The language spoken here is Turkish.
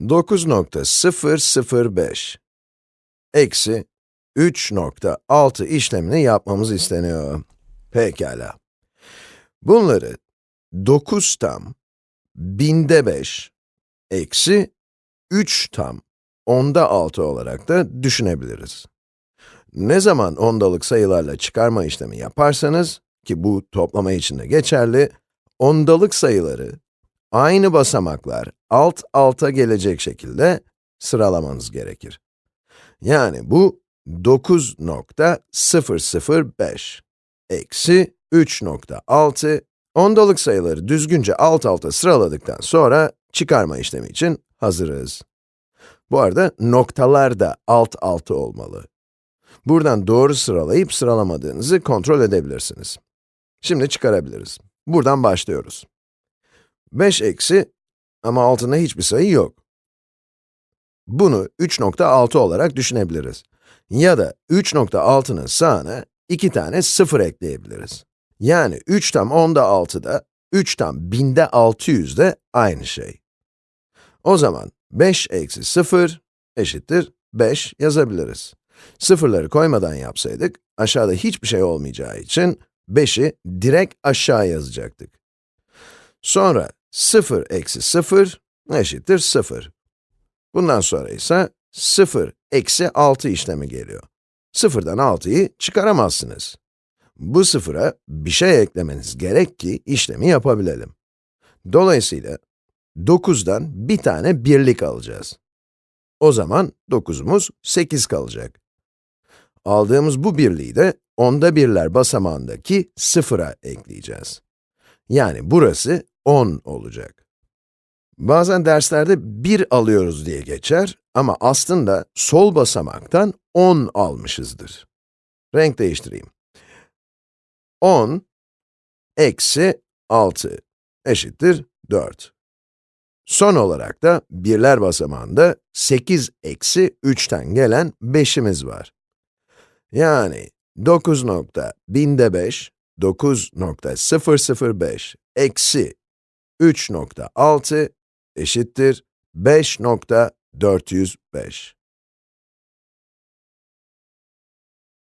9.005 eksi 3.6 işlemini yapmamız isteniyor. Pekala. Bunları 9 tam, binde 5, eksi 3 tam, onda 6 olarak da düşünebiliriz. Ne zaman ondalık sayılarla çıkarma işlemi yaparsanız, ki bu toplama için de geçerli, ondalık sayıları aynı basamaklar alt alta gelecek şekilde sıralamanız gerekir. Yani bu 9.005 eksi 3.6 ondalık sayıları düzgünce alt alta sıraladıktan sonra çıkarma işlemi için hazırız. Bu arada noktalar da alt alta olmalı. Buradan doğru sıralayıp sıralamadığınızı kontrol edebilirsiniz. Şimdi çıkarabiliriz. Buradan başlıyoruz. 5 eksi ama altında hiçbir sayı yok. Bunu 3.6 olarak düşünebiliriz. Ya da 3.6'nın sağına 2 tane 0 ekleyebiliriz. Yani 3 tam 10'da 6'da, 3 tam 1000'de 600'de aynı şey. O zaman 5 eksi 0 eşittir 5 yazabiliriz. Sıfırları koymadan yapsaydık, aşağıda hiçbir şey olmayacağı için 5'i direkt aşağı yazacaktık. Sonra 0 eksi 0 eşittir 0. Bundan sonra ise 0 eksi 6 işlemi geliyor. 0'dan 6'yı çıkaramazsınız. Bu sıfıra bir şey eklemeniz gerek ki işlemi yapabilelim. Dolayısıyla 9'dan bir tane birlik alacağız. O zaman 9'umuz 8 kalacak. Aldığımız bu birliği de onda birler basamağındaki sıfıra ekleyeceğiz. Yani burası 10 olacak. Bazen derslerde 1 alıyoruz diye geçer ama aslında sol basamaktan 10 almışızdır. Renk değiştireyim. 10 eksi 6 eşittir 4. Son olarak da birler basamağında 8 eksi 3'ten gelen 5'imiz var. Yani 9 nokta binde 5, 9.005 eksi 3.6 eşittir 5.405.